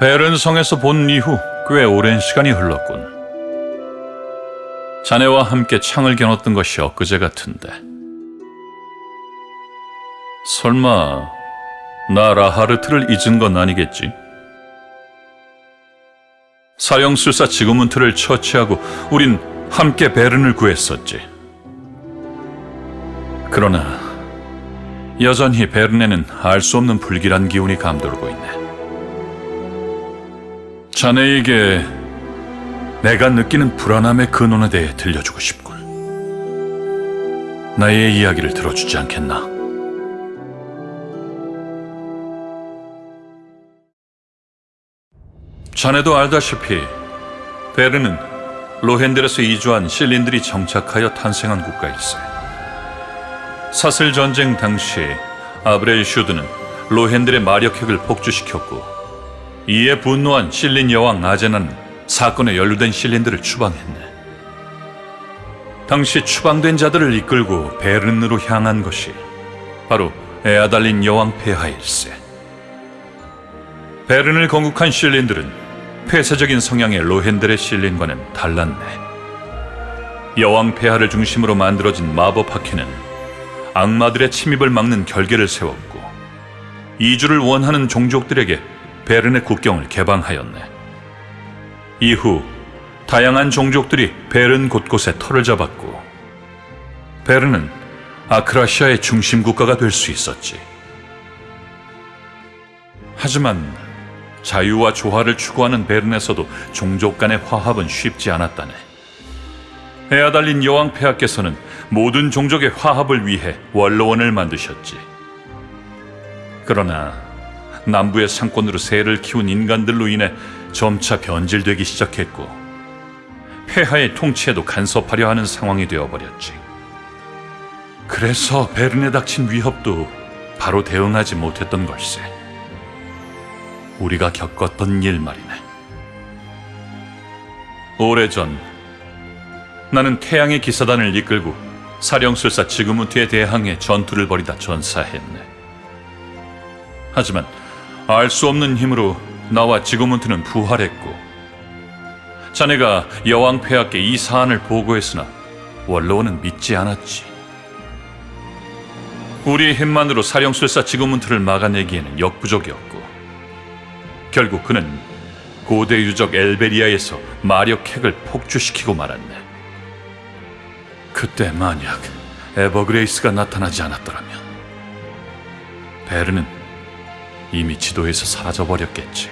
베른 성에서 본 이후 꽤 오랜 시간이 흘렀군. 자네와 함께 창을 겨눴던 것이 엊그제 같은데. 설마 나 라하르트를 잊은 건 아니겠지? 사형술사 지구문트를 처치하고 우린 함께 베른을 구했었지. 그러나 여전히 베른에는 알 수 없는 불길한 기운이 감돌고 있네. 자네에게 내가 느끼는 불안함의 근원에 대해 들려주고 싶군. 나의 이야기를 들어주지 않겠나? 자네도 알다시피 베르는 로헨델에서 이주한 실린들이 정착하여 탄생한 국가일세. 사슬 전쟁 당시 아브렐 슈드는 로헨델의 마력핵을 폭주시켰고 이에 분노한 실린 여왕 아제나는 사건에 연루된 실린들을 추방했네. 당시 추방된 자들을 이끌고 베른으로 향한 것이 바로 에아달린 여왕 폐하일세. 베른을 건국한 실린들은 폐쇄적인 성향의 로헨델의 실린과는 달랐네. 여왕 폐하를 중심으로 만들어진 마법 학회는 악마들의 침입을 막는 결계를 세웠고 이주를 원하는 종족들에게 베른의 국경을 개방하였네. 이후 다양한 종족들이 베른 곳곳에 터를 잡았고 베른은 아크라시아의 중심 국가가 될 수 있었지. 하지만 자유와 조화를 추구하는 베른에서도 종족 간의 화합은 쉽지 않았다네. 에아달린 여왕 폐하께서는 모든 종족의 화합을 위해 원로원을 만드셨지. 그러나 남부의 상권으로 새를 키운 인간들로 인해 점차 변질되기 시작했고 폐하의 통치에도 간섭하려 하는 상황이 되어버렸지. 그래서 베른에 닥친 위협도 바로 대응하지 못했던 걸세. 우리가 겪었던 일 말이네. 오래전 나는 태양의 기사단을 이끌고 사령술사 지그무트에 대항해 전투를 벌이다 전사했네. 하지만 알 수 없는 힘으로 나와 지그무트는 부활했고 자네가 여왕 폐하께 이 사안을 보고했으나 원로원은 믿지 않았지. 우리의 힘만으로 사령술사 지그문트를 막아내기에는 역부족이었고 결국 그는 고대 유적 엘베리아에서 마력 핵을 폭주시키고 말았네. 그때 만약 에버그레이스가 나타나지 않았더라면 베른은 이미 지도에서 사라져버렸겠지.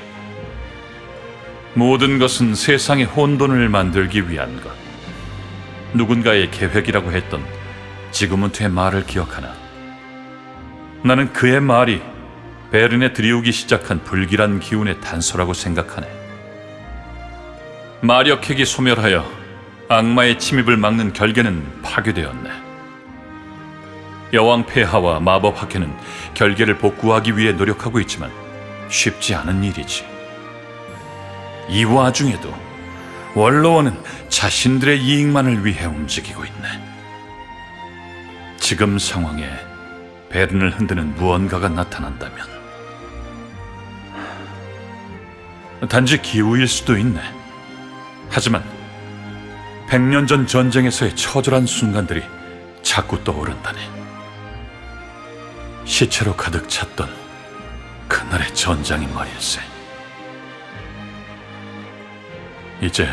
모든 것은 세상의 혼돈을 만들기 위한 것. 누군가의 계획이라고 했던 지그문트의 말을 기억하나? 나는 그의 말이 베른에 들이우기 시작한 불길한 기운의 단서라고 생각하네. 마력핵이 소멸하여 악마의 침입을 막는 결계는 파괴되었네. 여왕 폐하와 마법 학회는 결계를 복구하기 위해 노력하고 있지만 쉽지 않은 일이지. 이 와중에도 원로원은 자신들의 이익만을 위해 움직이고 있네. 지금 상황에 베른을 흔드는 무언가가 나타난다면 단지 기우일 수도 있네. 하지만 백년 전 전쟁에서의 처절한 순간들이 자꾸 떠오른다네. 시체로 가득 찼던 그날의 전장이 말일세. 이제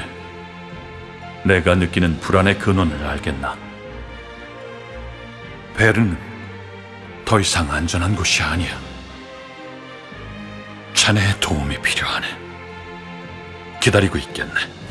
내가 느끼는 불안의 근원을 알겠나? 벨은 더 이상 안전한 곳이 아니야. 자네의 도움이 필요하네. 기다리고 있겠네.